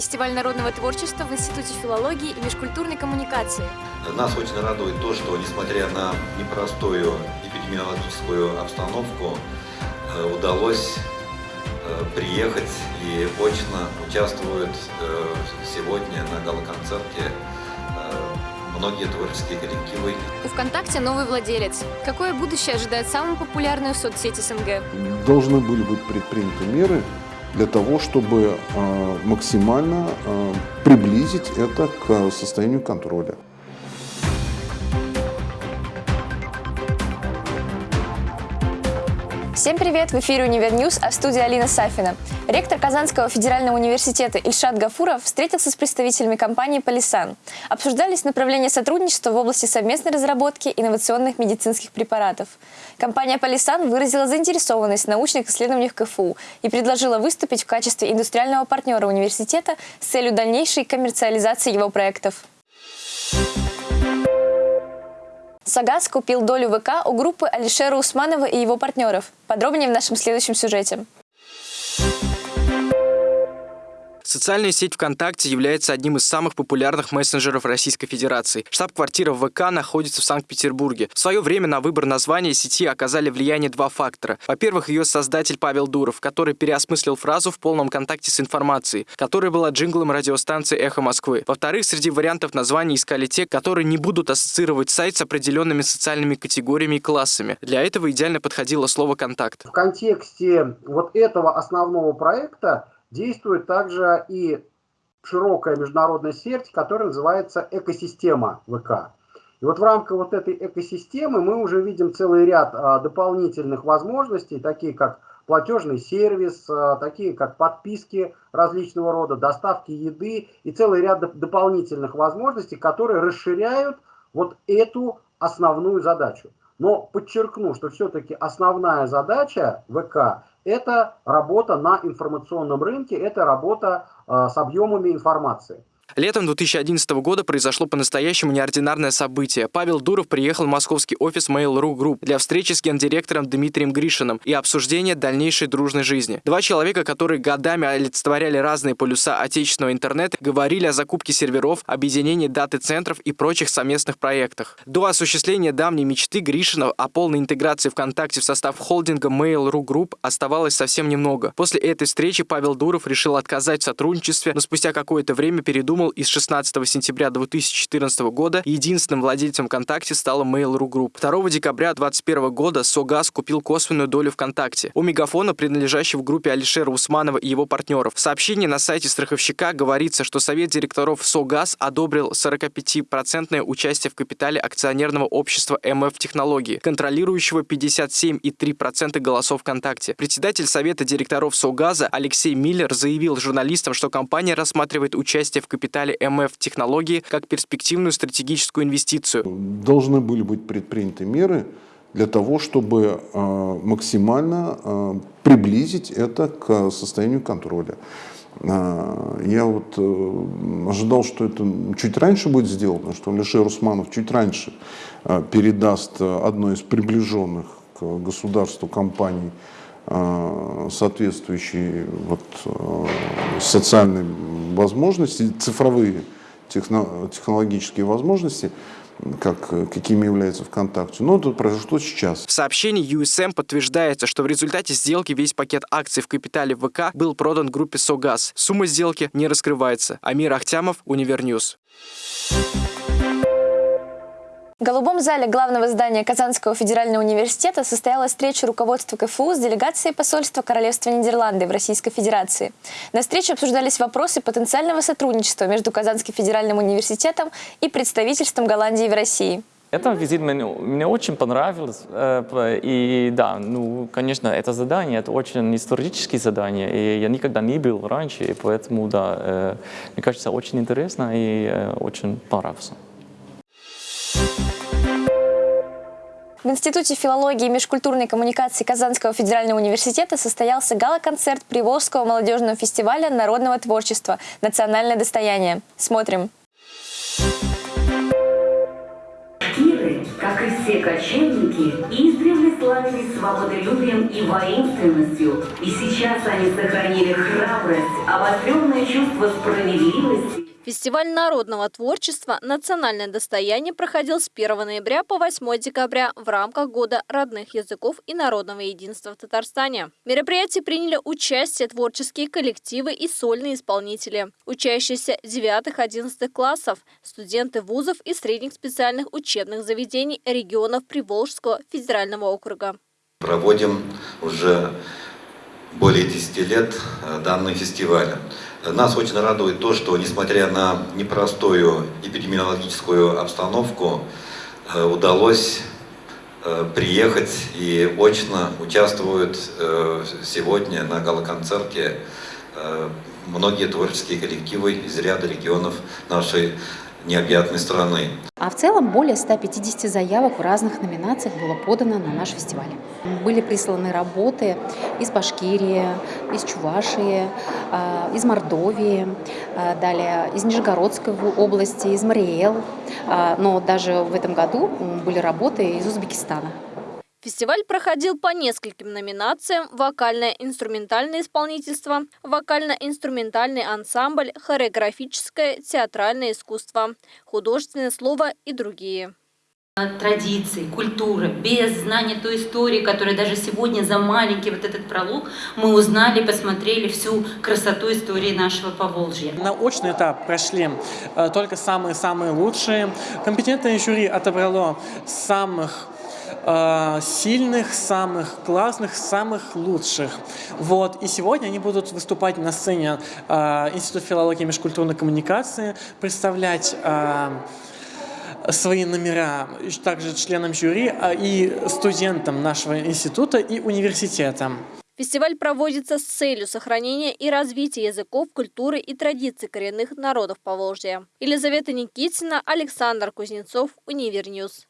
фестиваль народного творчества в Институте филологии и межкультурной коммуникации. Нас очень радует то, что, несмотря на непростую эпидемиологическую обстановку, э, удалось э, приехать и очно участвуют э, сегодня на гала-концерте многие творческие коллективы. У ВКонтакте новый владелец. Какое будущее ожидает самую популярную соцсеть СНГ? Должны были быть предприняты меры для того, чтобы э, максимально э, приблизить это к состоянию контроля. Всем привет! В эфире «Univer News», а в студии Алина Сафина. Ректор Казанского федерального университета Ильшат Гафуров встретился с представителями компании «Полисан». Обсуждались направления сотрудничества в области совместной разработки инновационных медицинских препаратов. Компания «Полисан» выразила заинтересованность в научных исследованиях КФУ и предложила выступить в качестве индустриального партнера университета с целью дальнейшей коммерциализации его проектов. Сагаз купил долю ВК у группы Алишера Усманова и его партнеров. Подробнее в нашем следующем сюжете. Социальная сеть ВКонтакте является одним из самых популярных мессенджеров Российской Федерации. Штаб-квартира ВК находится в Санкт-Петербурге. В свое время на выбор названия сети оказали влияние два фактора. Во-первых, ее создатель Павел Дуров, который переосмыслил фразу в полном контакте с информацией, которая была джинглом радиостанции «Эхо Москвы». Во-вторых, среди вариантов названий искали те, которые не будут ассоциировать сайт с определенными социальными категориями и классами. Для этого идеально подходило слово «контакт». В контексте вот этого основного проекта действует также и широкая международная сеть, которая называется экосистема ВК. И вот в рамках вот этой экосистемы мы уже видим целый ряд а, дополнительных возможностей, такие как платежный сервис, а, такие как подписки различного рода, доставки еды и целый ряд доп дополнительных возможностей, которые расширяют вот эту основную задачу. Но подчеркну, что все-таки основная задача ВК это работа на информационном рынке, это работа э, с объемами информации. Летом 2011 года произошло по-настоящему неординарное событие. Павел Дуров приехал в московский офис Mail.ru Group для встречи с гендиректором Дмитрием Гришиным и обсуждения дальнейшей дружной жизни. Два человека, которые годами олицетворяли разные полюса отечественного интернета, говорили о закупке серверов, объединении даты центров и прочих совместных проектах. До осуществления давней мечты Гришина о полной интеграции ВКонтакте в состав холдинга Mail.ru Group оставалось совсем немного. После этой встречи Павел Дуров решил отказать в сотрудничестве, но спустя какое-то время передумал придумал и с 16 сентября 2014 года единственным владельцем ВКонтакте стала Mail.ru Group. 2 декабря 2021 года Согаз купил косвенную долю ВКонтакте у Мегафона, принадлежащего группе Алишера Усманова и его партнеров. В сообщении на сайте страховщика говорится, что Совет директоров Согаз одобрил 45% участие в капитале акционерного общества МФ Технологии, контролирующего 57,3% голосов ВКонтакте. Председатель Совета директоров Согаза Алексей Миллер заявил журналистам, что компания рассматривает участие в капитале капитале МФ технологии как перспективную стратегическую инвестицию. Должны были быть предприняты меры для того, чтобы э, максимально э, приблизить это к состоянию контроля. Э, я вот ожидал, что это чуть раньше будет сделано, что Алишер Усманов чуть раньше передаст одной из приближенных к государству компаний соответствующие вот, социальной возможности, цифровые технологические возможности, как, какими является ВКонтакте. Но это произошло сейчас. В сообщении USM подтверждается, что в результате сделки весь пакет акций в капитале ВК был продан группе «Согаз». Сумма сделки не раскрывается. Амир Ахтямов, Univer News. В голубом зале главного здания Казанского федерального университета состоялась встреча руководства КФУ с делегацией посольства Королевства Нидерланды в Российской Федерации. На встрече обсуждались вопросы потенциального сотрудничества между Казанским федеральным университетом и представительством Голландии в России. Это визит мне, мне очень понравилось. Э, и да, ну, конечно, это задание, это очень историческое задание. И я никогда не был раньше, и поэтому, да, э, мне кажется, очень интересно и э, очень понравился. В Институте филологии и межкультурной коммуникации Казанского федерального университета состоялся гала-концерт Приволжского молодежного фестиваля народного творчества «Национальное достояние». Смотрим. Кельты, как и все кочевники, издревле славились свободолюбием и воинственностью, и сейчас они сохранили храбрость, обостренное чувство справедливости Фестиваль народного творчества «Национальное достояние» проходил с 1 ноября по 8 декабря в рамках Года родных языков и народного единства в Татарстане. В мероприятии приняли участие творческие коллективы и сольные исполнители, учащиеся 9-11 классов, студенты вузов и средних специальных учебных заведений регионов Приволжского федерального округа. Проводим уже более 10 лет э, данный фестиваль. Нас очень радует то, что несмотря на непростую эпидемиологическую обстановку, э, удалось э, приехать и очно участвуют э, сегодня на галоконцерте многие творческие коллективы из ряда регионов нашей необъятной страны. А в целом более 150 заявок в разных номинациях было подано на наш фестиваль. Были присланы работы из Башкирии, из Чувашии, а, из Мордовии, а, далее из Нижегородской области, из Мариэл. А, но даже в этом году были работы из Узбекистана. Фестиваль проходил по нескольким номинациям «Вокальное инструментальное исполнительство», «Вокально-инструментальный ансамбль», «Хореографическое театральное искусство», «Художественное слово» и другие традиции, культуры, без знания той истории, которая даже сегодня за маленький вот этот пролог мы узнали, посмотрели всю красоту истории нашего Поволжья. На очный этап прошли э, только самые-самые лучшие. Компетентное жюри отобрало самых сильных, самых классных, самых лучших. Вот. И сегодня они будут выступать на сцене э, Института филологии и межкультурной коммуникации, представлять э, свои номера также членам жюри и студентам нашего института и университета. Фестиваль проводится с целью сохранения и развития языков, культуры и традиций коренных народов Поволжья. Елизавета Никитина, Александр Кузнецов, Univer News.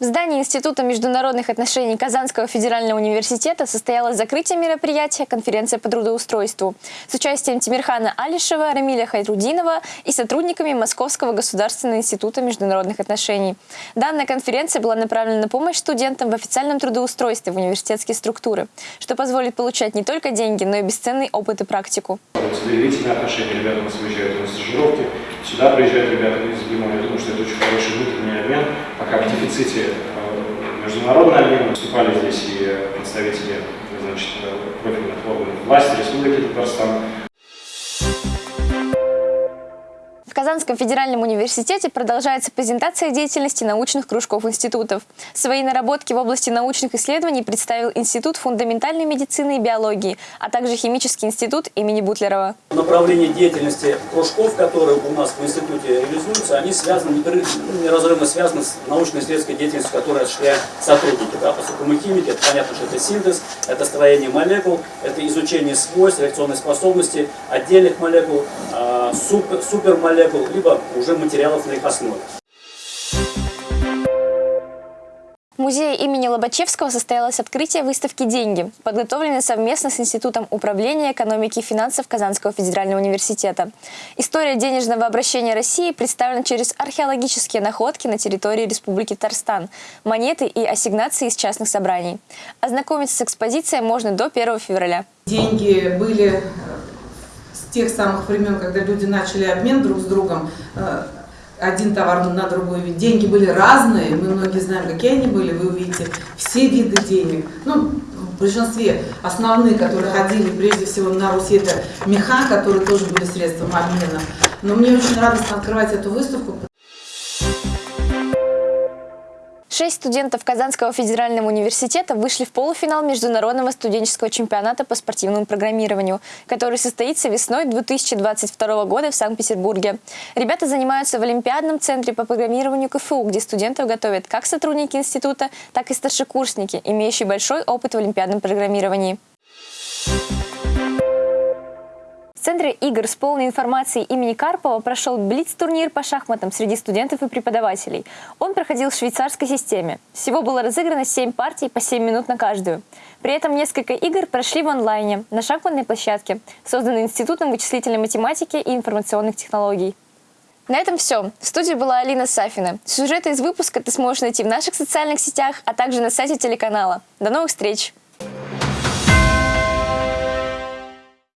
В здании Института международных отношений Казанского федерального университета состоялось закрытие мероприятия «Конференция по трудоустройству» с участием Тимирхана Алишева, Рамиля Хайрудинова и сотрудниками Московского государственного института международных отношений. Данная конференция была направлена на помощь студентам в официальном трудоустройстве в университетские структуры, что позволит получать не только деньги, но и бесценный опыт и практику. Доверительные отношения, ребята у нас выезжают на стажировки, сюда приезжают ребята из Лимона. Я думаю, что это очень хороший внутренний обмен, пока в дефиците Э, международный обмен. Выступали здесь и представители значит, профильных органов власти Республики Татарстан, Казанском федеральном университете продолжается презентация деятельности научных кружков институтов. Свои наработки в области научных исследований представил Институт фундаментальной медицины и биологии, а также Химический институт имени Бутлерова. Направление деятельности кружков, которые у нас в институте реализуются, они связаны, неразрывно связаны с научно-исследовательской деятельностью, которой осуществляют сотрудники. Да, поскольку мы химики, это понятно, что это синтез, это строение молекул, это изучение свойств, реакционной способности отдельных молекул, а, супер, супермолекул, молекул, либо уже материалов на их основе. В музее имени Лобачевского состоялось открытие выставки «Деньги», подготовленной совместно с Институтом управления экономики и финансов Казанского федерального университета. История денежного обращения России представлена через археологические находки на территории Республики Татарстан, монеты и ассигнации из частных собраний. Ознакомиться с экспозицией можно до 1 февраля. Деньги были тех самых времен, когда люди начали обмен друг с другом, э, один товар на другой вид. Деньги были разные, мы многие знаем, какие они были, вы увидите все виды денег. Ну, в большинстве основные, которые ходили прежде всего на Руси, это меха, которые тоже были средством обмена. Но мне очень радостно открывать эту выставку, Шесть студентов Казанского федерального университета вышли в полуфинал Международного студенческого чемпионата по спортивному программированию, который состоится весной 2022 года в Санкт-Петербурге. Ребята занимаются в Олимпиадном центре по программированию КФУ, где студентов готовят как сотрудники института, так и старшекурсники, имеющие большой опыт в олимпиадном программировании. В Центре игр с полной информацией имени Карпова прошел Блиц-турнир по шахматам среди студентов и преподавателей. Он проходил в швейцарской системе. Всего было разыграно 7 партий по 7 минут на каждую. При этом несколько игр прошли в онлайне, на шахматной площадке, созданной Институтом вычислительной математики и информационных технологий. На этом все. В студии была Алина Сафина. Сюжеты из выпуска ты сможешь найти в наших социальных сетях, а также на сайте телеканала. До новых встреч!